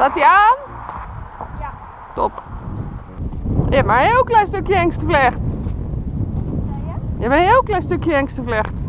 Staat hij aan? Ja. Top. Je hebt maar een heel klein stukje hengstenvlecht. Je hebt een heel klein stukje hengstenvlecht.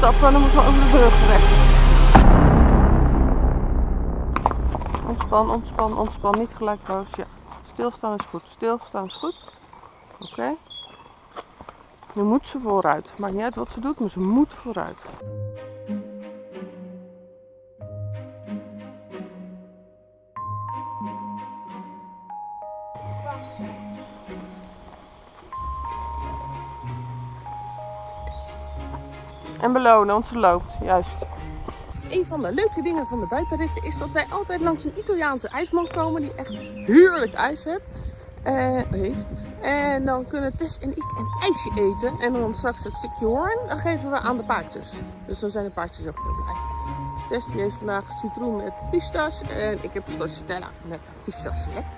Stappen, dan moeten we over de brug rechts. Ontspan, ontspan, ontspan. Niet gelijk boos. Ja. Stilstaan is goed. Stilstaan is goed. Oké. Nu moet ze vooruit. Maakt niet uit wat ze doet, maar ze moet vooruit. En belonen, want ze loopt. Juist. Een van de leuke dingen van de buitenritten is dat wij altijd langs een Italiaanse ijsman komen die echt heerlijk ijs heeft. eh, heeft. En dan kunnen Tess en ik een ijsje eten. En dan straks het stukje hoorn, dan geven we aan de paardjes. Dus dan zijn de paardjes ook heel blij. Dus Tess heeft vandaag citroen met pistache. En ik heb stracciatella met pistache. Lekker.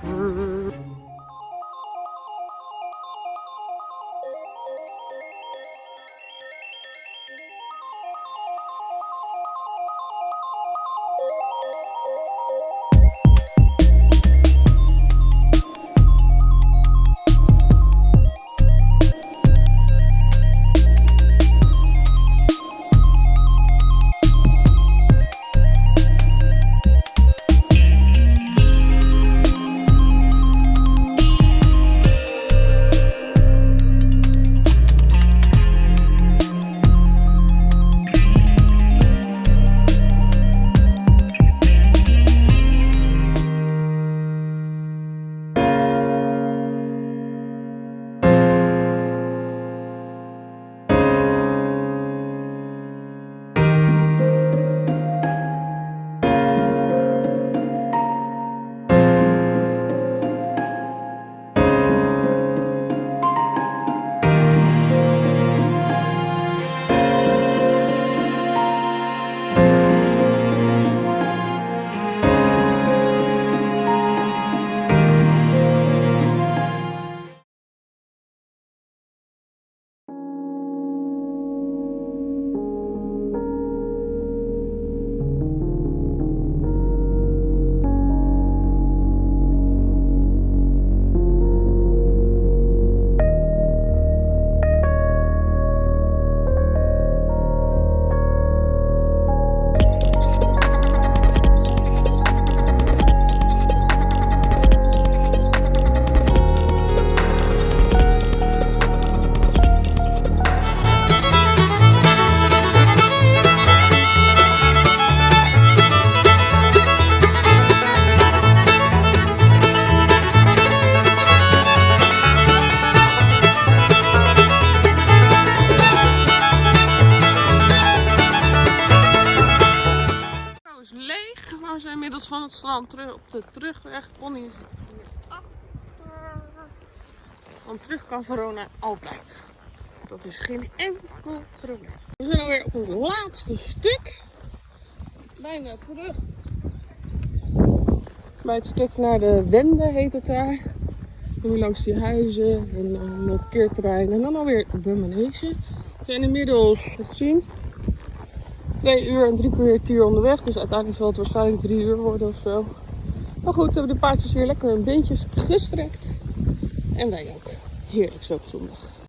Het terug op de terugweg. Pony is achter. Want terug kan Verona altijd. Dat is geen enkel probleem. We zijn alweer op het laatste stuk. Bijna terug. Bij het stuk naar de Wende heet het daar. Nu langs die huizen en dan een parkeerterrein en dan alweer de manege. We zijn inmiddels, wat zien, twee uur en drie kwartier onderweg. Dus uiteindelijk zal het waarschijnlijk drie uur worden of zo. Maar goed, hebben de paardjes weer lekker hun beentjes gestrekt. En wij ook. Heerlijk zo op zondag.